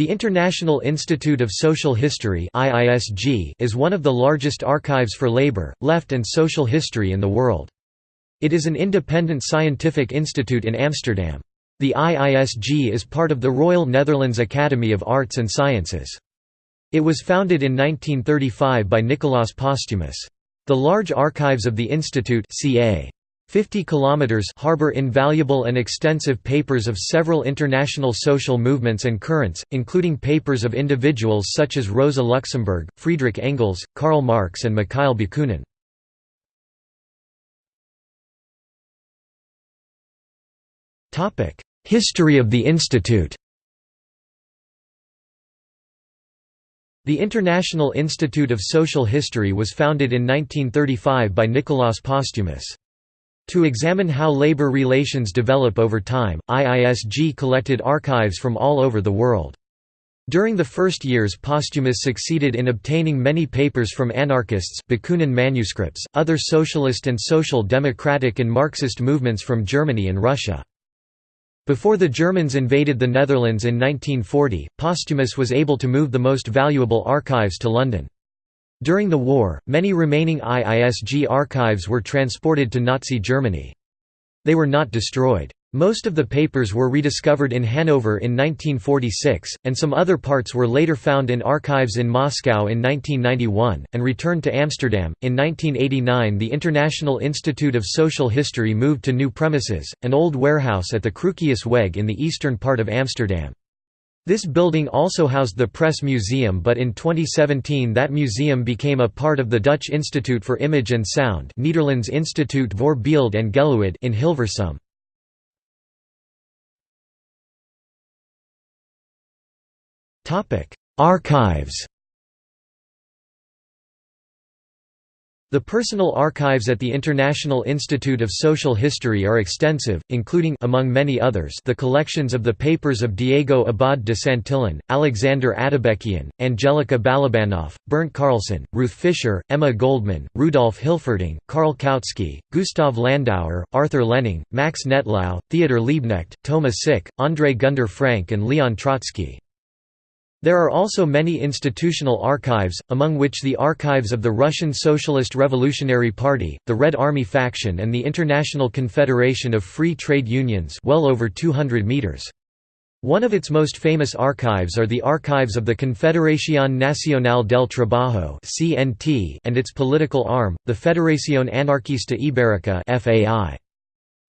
The International Institute of Social History is one of the largest archives for labor, left and social history in the world. It is an independent scientific institute in Amsterdam. The IISG is part of the Royal Netherlands Academy of Arts and Sciences. It was founded in 1935 by Nicolaas Posthumus. The large archives of the institute ca. 50 kilometers harbor invaluable and extensive papers of several international social movements and currents, including papers of individuals such as Rosa Luxemburg, Friedrich Engels, Karl Marx and Mikhail Bakunin. History of the institute The International Institute of Social History was founded in 1935 by Nicolaas Posthumus. To examine how labor relations develop over time, IISG collected archives from all over the world. During the first years Posthumus succeeded in obtaining many papers from anarchists Bakunin manuscripts, other socialist and social democratic and Marxist movements from Germany and Russia. Before the Germans invaded the Netherlands in 1940, Posthumus was able to move the most valuable archives to London. During the war, many remaining IISG archives were transported to Nazi Germany. They were not destroyed. Most of the papers were rediscovered in Hanover in 1946, and some other parts were later found in archives in Moscow in 1991, and returned to Amsterdam. In 1989, the International Institute of Social History moved to new premises, an old warehouse at the Cruquiusweg in the eastern part of Amsterdam. This building also housed the Press Museum but in 2017 that museum became a part of the Dutch Institute for Image and Sound Nederlands Instituut voor Beeld en Geluid in Hilversum. Archives The personal archives at the International Institute of Social History are extensive, including among many others the collections of the papers of Diego Abad de Santillan, Alexander Atabekian, Angelika Balabanov, Bernd Carlson, Ruth Fischer, Emma Goldman, Rudolf Hilferding, Karl Kautsky, Gustav Landauer, Arthur Lehning, Max Nettlau, Theodor Liebknecht, Thomas Sick, André Gunder Frank and Leon Trotsky. There are also many institutional archives, among which the archives of the Russian Socialist Revolutionary Party, the Red Army faction and the International Confederation of Free Trade Unions well over 200 meters. One of its most famous archives are the archives of the Confederación Nacional del Trabajo and its political arm, the Federación Anarquista Ibérica.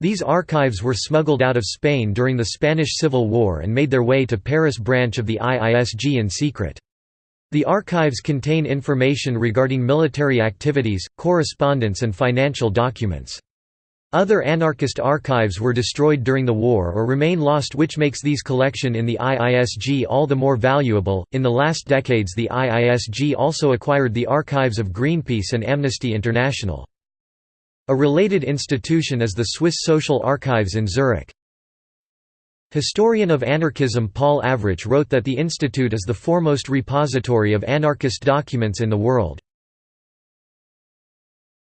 These archives were smuggled out of Spain during the Spanish Civil War and made their way to Paris branch of the IISG in secret. The archives contain information regarding military activities, correspondence and financial documents. Other anarchist archives were destroyed during the war or remain lost which makes these collection in the IISG all the more valuable. In the last decades the IISG also acquired the archives of Greenpeace and Amnesty International. A related institution is the Swiss Social Archives in Zurich. Historian of anarchism Paul Avrich wrote that the institute is the foremost repository of anarchist documents in the world.